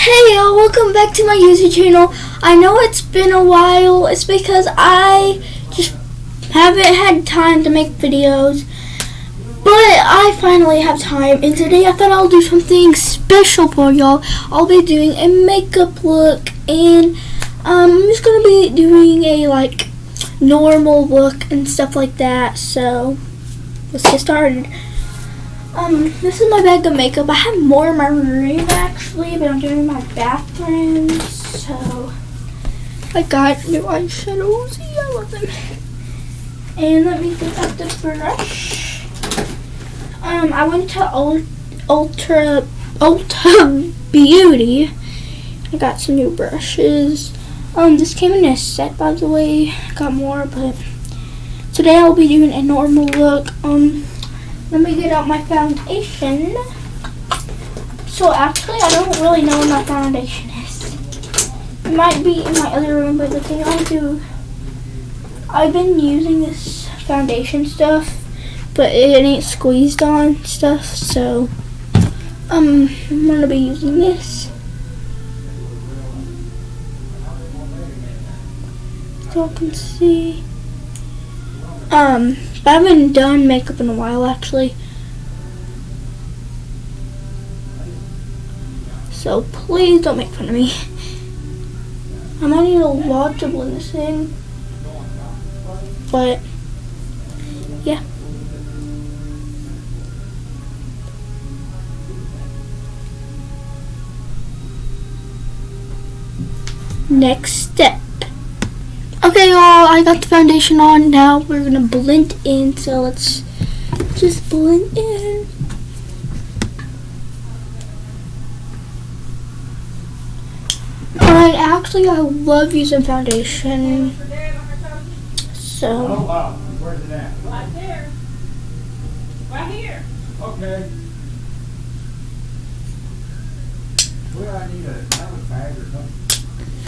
Hey y'all, welcome back to my YouTube channel. I know it's been a while. It's because I just haven't had time to make videos. But I finally have time and today I thought I'll do something special for y'all. I'll be doing a makeup look and um, I'm just going to be doing a like normal look and stuff like that. So let's get started. Um, this is my bag of makeup. I have more in my room actually, but I'm doing my bathroom. So I got new eyeshadows. Yeah, I love them. And let me get out the brush. Um, I went to Ultra Ulta Beauty. I got some new brushes. Um, this came in a set by the way. I got more, but today I'll be doing a normal look. Um let me get out my foundation. So actually, I don't really know where my foundation is. It might be in my other room, but the thing I do, I've been using this foundation stuff, but it ain't squeezed on stuff, so um, I'm gonna be using this. So I can see. Um, I haven't done makeup in a while actually. So please don't make fun of me. I might need a lot to blend this in. But yeah. Next step. Okay, y'all, I got the foundation on. Now we're gonna blend in. So let's just blend in. Alright, actually, I love using foundation. So. Oh, wow. Where's it at? Right there. Right here. Okay. Where I need a, I have a bag or something.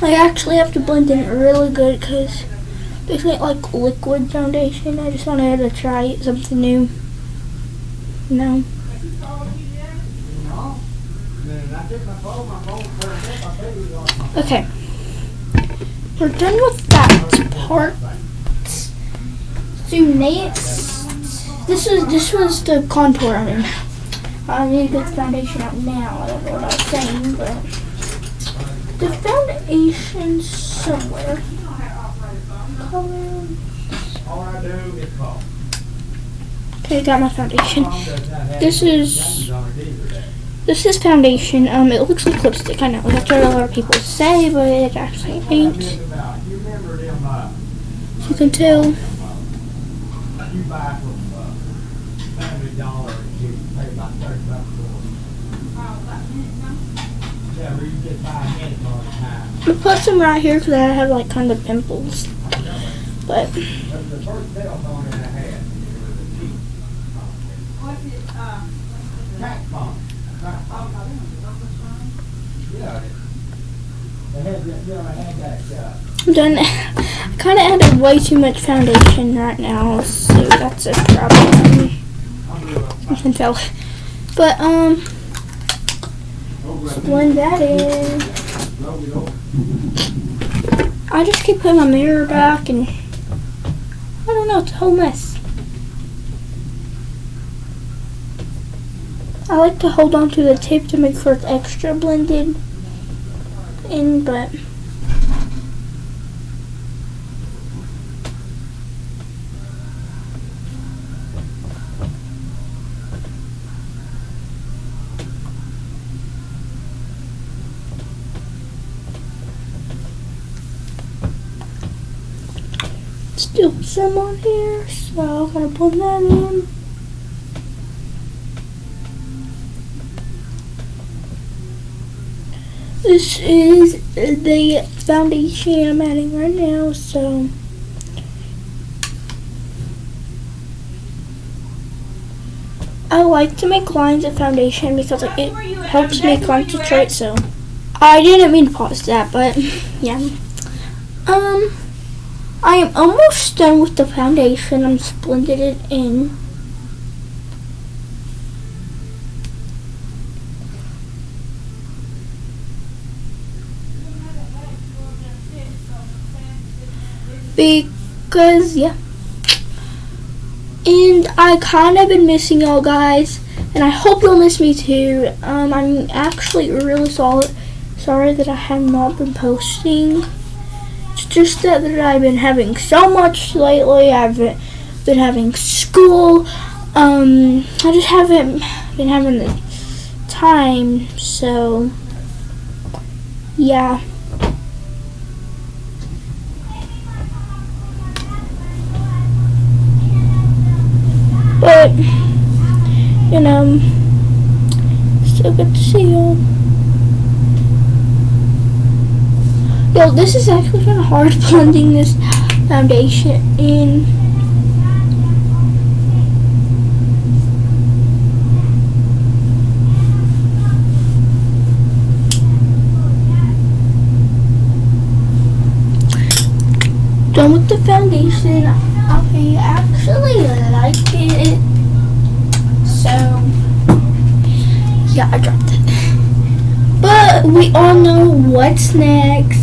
I actually have to blend in really good because this ain't like liquid foundation. I just wanted to try something new. No. Okay. We're done with that part. So next, this is this was the contour. I mean, I need to get the foundation out now. I don't know what I was saying, but the foundation somewhere. Okay, got my foundation. This is this is foundation. Um, it looks like lipstick. I know that's what a lot of people say, but it actually ain't. As you can tell. I put some right here because I have like kind of pimples. But. I'm done. I kind of added way too much foundation right now, so that's a problem. Can tell. But, um, blend that in. I just keep putting my mirror back and I don't know, it's a whole mess. I like to hold on to the tape to make sure it's extra blended in, but still some on here, so I'm gonna put that in. This is the foundation I'm adding right now, so I like to make lines of foundation because it helps me concentrate, so I didn't mean to pause that, but yeah. Um I am almost done with the foundation. I'm splendid it in. Because, yeah. And I kind of been missing y'all guys. And I hope you'll miss me too. Um, I'm actually really sorry that I have not been posting. Just that, I've been having so much lately. I've been, having school. Um, I just haven't been having the time, so yeah. But, you know, still good to see y'all. Yo, this is actually kind of hard blending this foundation in. Done with the foundation. I actually like it. So, yeah, I dropped it. But we all know what's next.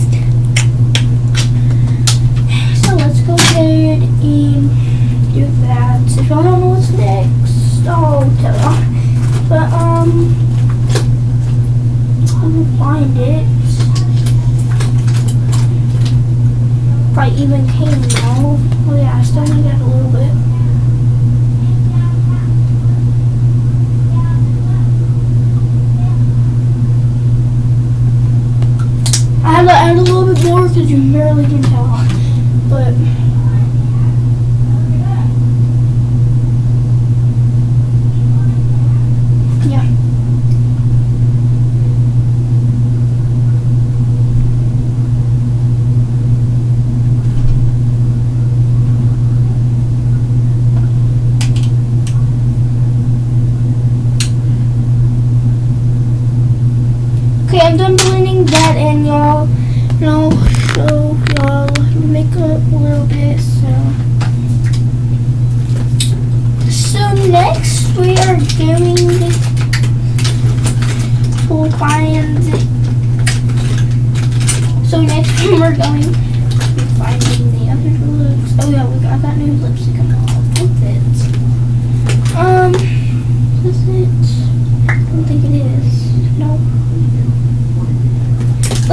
So let's go ahead and do that. If y'all don't know what's next, I'll tell y'all. But, um, I'm gonna find it. I even can now. Oh yeah, I still need that a little bit. I have to add a little bit more because you barely can tell. But yeah. Okay, I'm done blending that in, y'all. And I'll show y'all makeup a little bit. So, so next we are doing finds. So next we're going to finding the other looks. Oh yeah, we got that new lipstick on all with it. Um, is it? I don't think it is. No.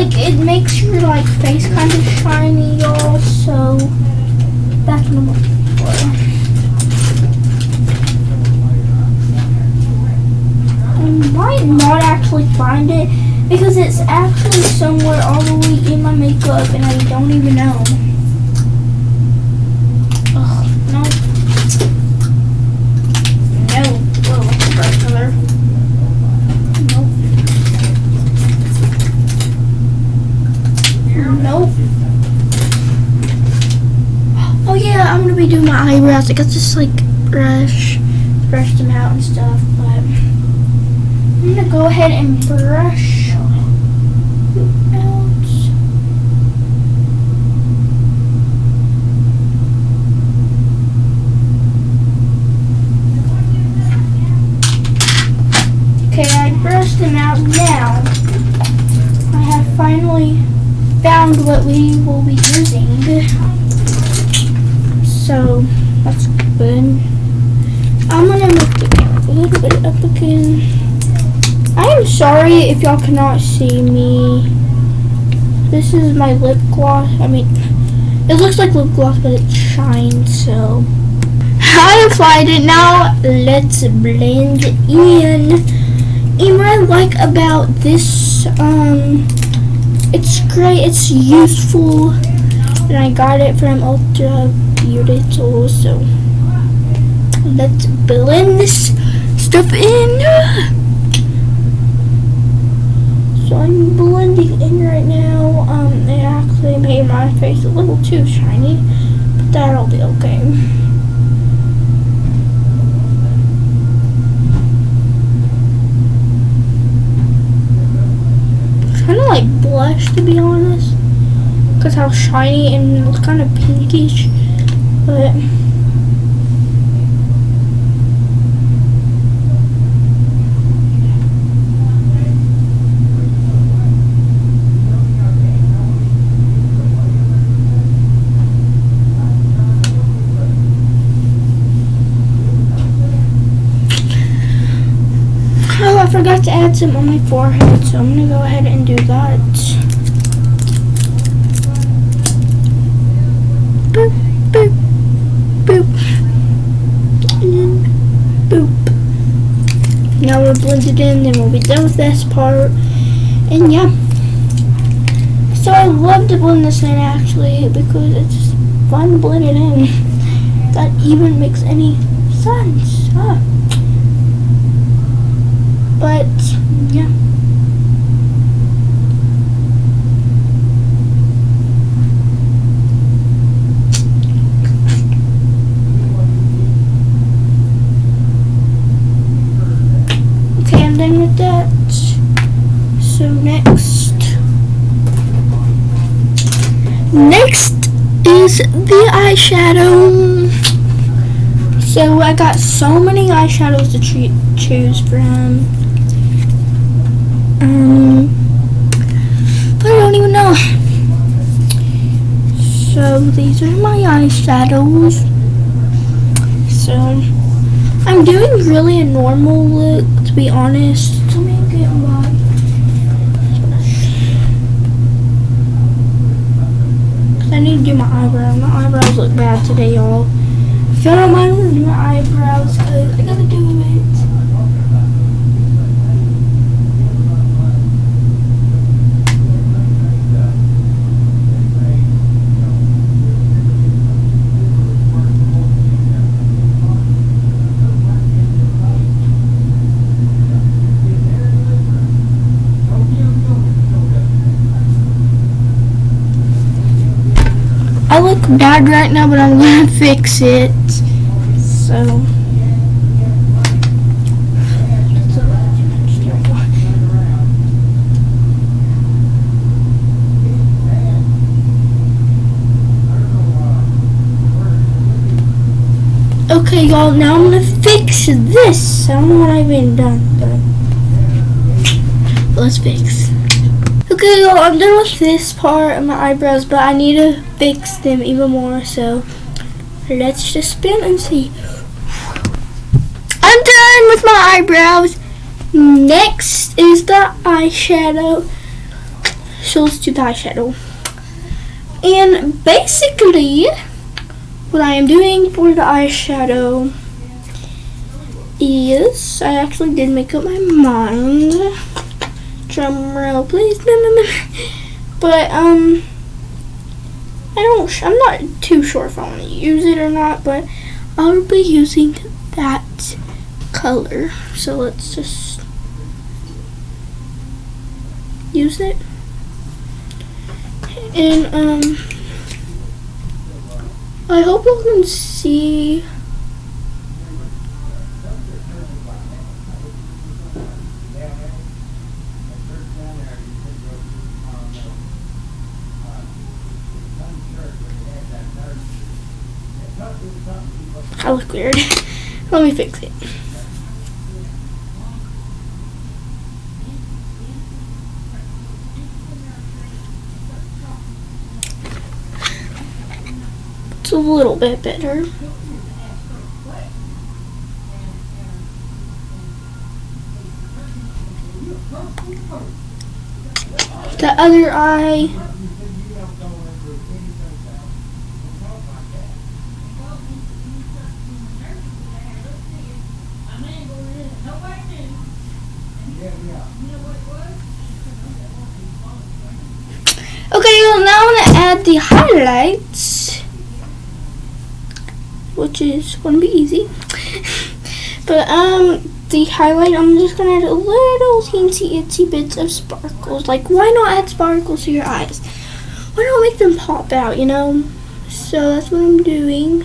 Like it makes your like face kind of shiny, y'all. So that's what I'm looking for. I might not actually find it because it's actually somewhere all the way in my makeup and I don't even know. Ugh, no. No. Whoa, bright color. Nope. Nope. Oh doing my eyebrows. I got this like brush, brush them out and stuff, but I'm gonna go ahead and brush. Okay, I brushed them out now. I have finally found what we will be using. So that's good. I'm gonna make it a little bit up again. I am sorry if y'all cannot see me. This is my lip gloss. I mean, it looks like lip gloss, but it shines, so. I applied it now. Let's blend in. And what I like about this, um, it's great, it's useful, and I got it from Ulta Beauty Tools, so let's blend this stuff in. So I'm blending in right now, um, it actually made my face a little too shiny, but that'll be okay. kind of like blush to be honest because how shiny and it's kind of pinkish. But oh, I forgot to add some on my forehead, so I'm going to go ahead and do that. Blend it in, then we'll be done with this part. And yeah. So I love to blend this in actually because it's fun to blend it in. That even makes any sense. Ah. But yeah. Okay, I'm done with that. So next. Next the eyeshadow. So I got so many eyeshadows to choose from. Um, but I don't even know. So these are my eyeshadows. So I'm doing really a normal look, to be honest. Let me get my. I need to do my eyebrows. My eyebrows look bad today, y'all. If y'all don't mind, I'm gonna do my eyebrows because I gotta do it. I look bad right now, but I'm gonna fix it. So. Okay, y'all, now I'm gonna fix this. I don't know what I've done, but let's fix. Okay, y'all, I'm done with this part of my eyebrows, but I need to fix them even more, so let's just spin and see. I'm done with my eyebrows. Next is the eyeshadow. So let's do the eyeshadow. And basically, what I am doing for the eyeshadow is I actually did make up my mind drum roll, please. No, no, no. But um, I don't. I'm not too sure if I want to use it or not. But I'll be using that color. So let's just use it. And um, I hope you can see. I look weird. Let me fix it. It's a little bit better. The other eye. Okay, well now I'm gonna add highlights, which is gonna be easy. but um, the highlight, I'm just gonna add a little teensy itsy bits of sparkles. Like, why not add sparkles to your eyes? Why not make them pop out? You know. So that's what I'm doing.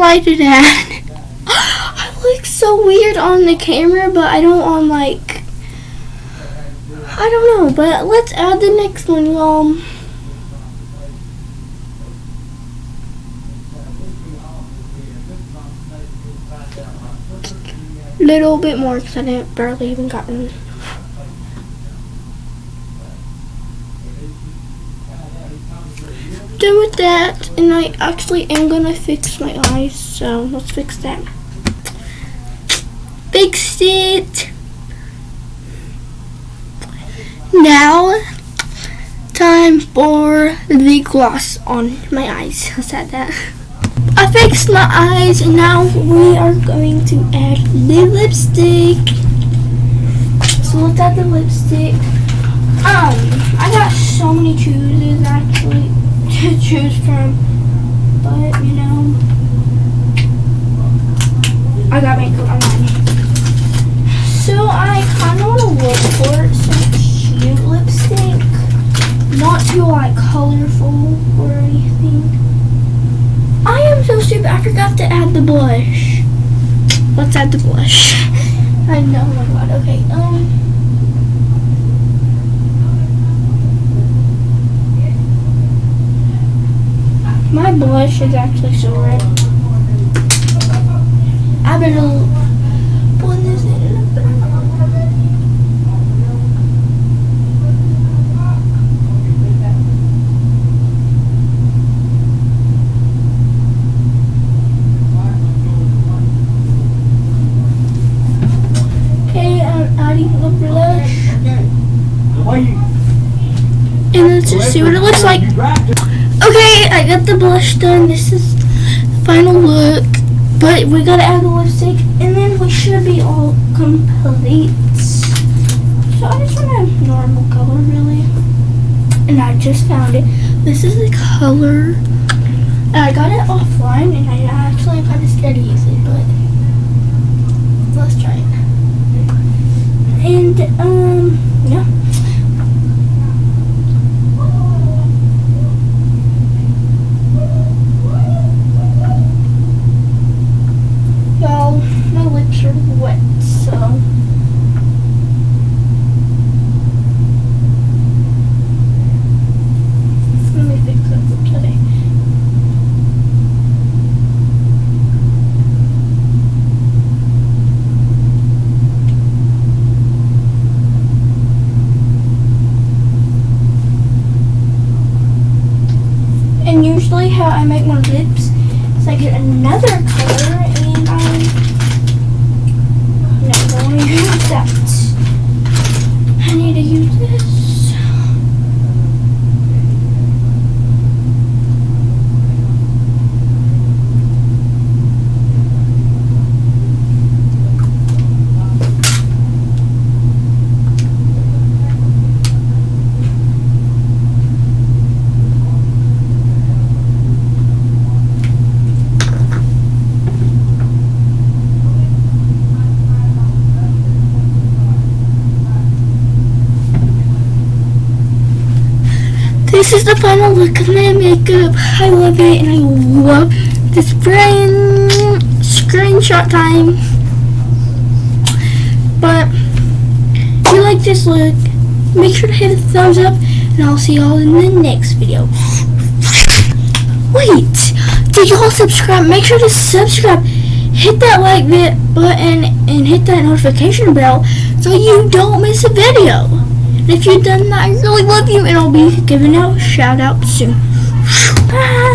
like to that. I look so weird on the camera, but I don't on like, I don't know, but let's add the next one, y'all. Little bit more because I didn't barely even gotten Done with that, and I actually am gonna fix my eyes. So let's fix that. Fixed it. Now, time for the gloss on my eyes. I said that. I fixed my eyes and now we are going to add the lipstick. So let's add the lipstick. Um, I got so many chooses actually to choose from. But you know I got makeup on. So I kinda wanna look for some cute lipstick. Not too like colorful or anything. I am so stupid. I forgot to add the blush. Let's add the blush. I know, oh my god. Okay, um. My blush is actually so red. I better blend this in a. Okay, I'm adding the blush. And let's just see what it looks like. Okay, I got the blush done. This is the final look. But we gotta add the lipstick and then we should be all complete. So I just want a normal color really. And I just found it. This is the color. And I got it offline and I actually kind of scared to use it, but let's try it. And um yeah. Y'all, my lips are wet, so. Let me fix that for today. And usually how I make my lips is I get another color and I no, going to use that. I need to use this. This is the final look of my makeup. I love it and I love this brand screenshot time. But if you like this look, make sure to hit a thumbs up and I'll see y'all in the next video. Wait, did y'all subscribe? Make sure to subscribe. Hit that like button and hit that notification bell so you don't miss a video. And if you've done that, I really love you and I'll be giving out a shout out soon. Bye.